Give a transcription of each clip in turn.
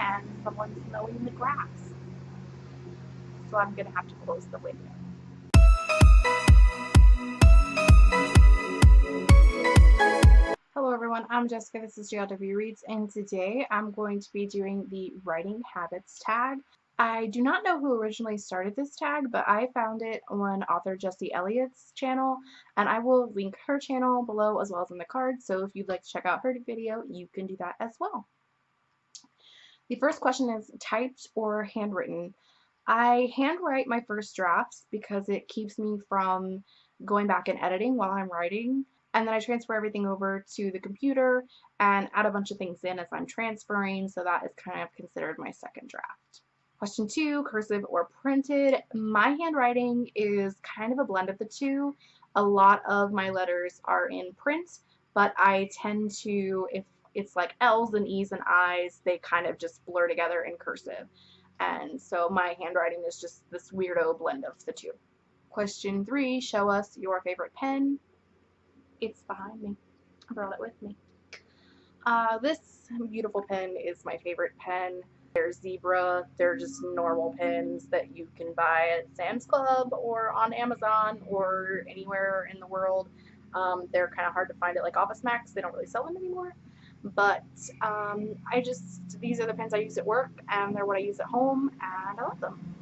and someone's mowing the grass. So I'm to have to close the window. Hello everyone, I'm Jessica, this is JLW Reads, and today I'm going to be doing the Writing Habits tag. I do not know who originally started this tag, but I found it on author Jessie Elliott's channel, and I will link her channel below as well as in the card, so if you'd like to check out her video, you can do that as well. The first question is typed or handwritten. I handwrite my first drafts because it keeps me from going back and editing while I'm writing and then I transfer everything over to the computer and add a bunch of things in as I'm transferring so that is kind of considered my second draft. Question two, cursive or printed. My handwriting is kind of a blend of the two. A lot of my letters are in print, but I tend to, if it's like L's and E's and I's, they kind of just blur together in cursive. And so my handwriting is just this weirdo blend of the two. Question three, show us your favorite pen. It's behind me. I brought it with me. Uh, this beautiful pen is my favorite pen. They're zebra. They're just normal pens that you can buy at Sam's Club or on Amazon or anywhere in the world. Um, they're kind of hard to find at like Office Max. They don't really sell them anymore. But um, I just, these are the pens I use at work and they're what I use at home and I love them.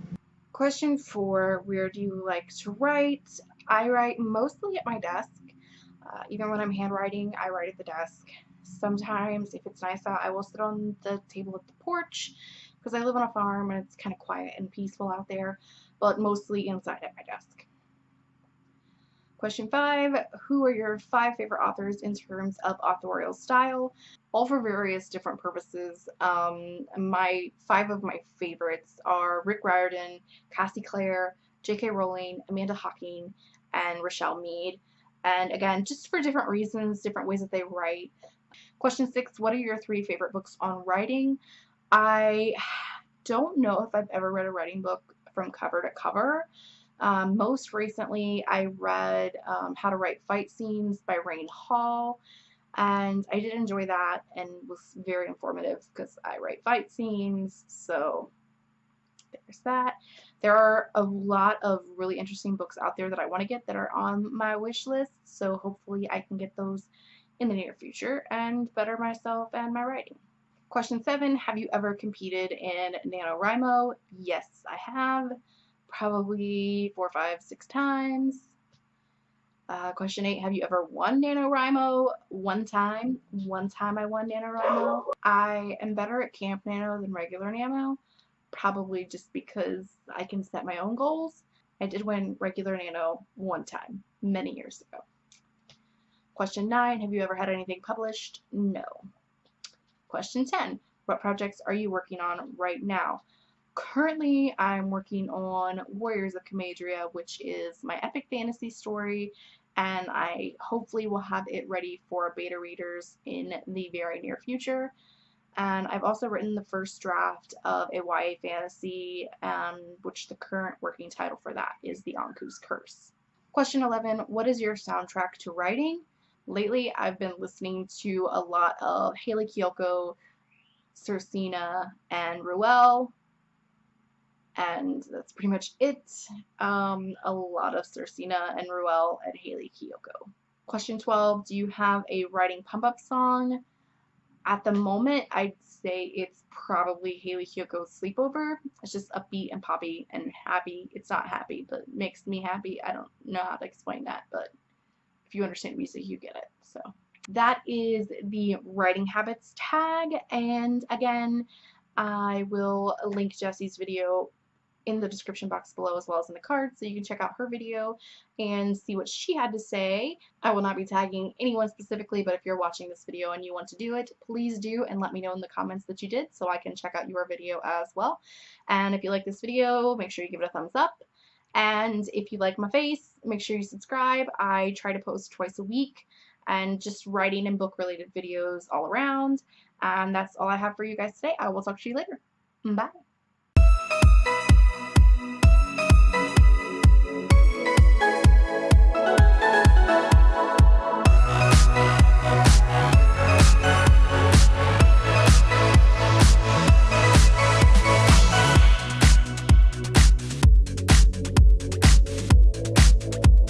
Question four, where do you like to write? I write mostly at my desk. Uh, even when I'm handwriting, I write at the desk. Sometimes, if it's nice out, I will sit on the table at the porch because I live on a farm and it's kind of quiet and peaceful out there, but mostly inside at my desk. Question five, who are your five favorite authors in terms of authorial style? All for various different purposes. Um, my five of my favorites are Rick Riordan, Cassie Clare, J.K. Rowling, Amanda Hocking, and Richelle Mead. And again, just for different reasons, different ways that they write. Question six, what are your three favorite books on writing? I don't know if I've ever read a writing book from cover to cover. Um, most recently, I read um, How to Write Fight Scenes by Rayne Hall, and I did enjoy that and was very informative because I write fight scenes, so there's that. There are a lot of really interesting books out there that I want to get that are on my wish list, so hopefully I can get those in the near future and better myself and my writing. Question 7. Have you ever competed in NaNoWriMo? Yes, I have. Probably four, five, six times. Uh, question 8. Have you ever won NaNoWriMo? One time. One time I won NaNoWriMo. I am better at Camp Nano than regular Nano probably just because I can set my own goals. I did win regular nano one time, many years ago. Question 9, have you ever had anything published? No. Question 10, what projects are you working on right now? Currently, I'm working on Warriors of Camadria, which is my epic fantasy story, and I hopefully will have it ready for beta readers in the very near future and I've also written the first draft of a YA fantasy, um, which the current working title for that is The Anku's Curse. Question 11, what is your soundtrack to writing? Lately, I've been listening to a lot of Hayley Kiyoko, Cersina, and Ruel, and that's pretty much it. Um, a lot of Cersina and Ruel and Hayley Kiyoko. Question 12, do you have a writing pump-up song? At the moment, I'd say it's probably Hayley Kiyoko's Sleepover. It's just upbeat and poppy and happy. It's not happy, but makes me happy. I don't know how to explain that, but if you understand music, you get it. So that is the writing habits tag. And again, I will link Jesse's video in the description box below as well as in the card so you can check out her video and see what she had to say. I will not be tagging anyone specifically but if you're watching this video and you want to do it please do and let me know in the comments that you did so I can check out your video as well. And if you like this video make sure you give it a thumbs up and if you like my face make sure you subscribe. I try to post twice a week and just writing and book related videos all around and that's all I have for you guys today. I will talk to you later. Bye.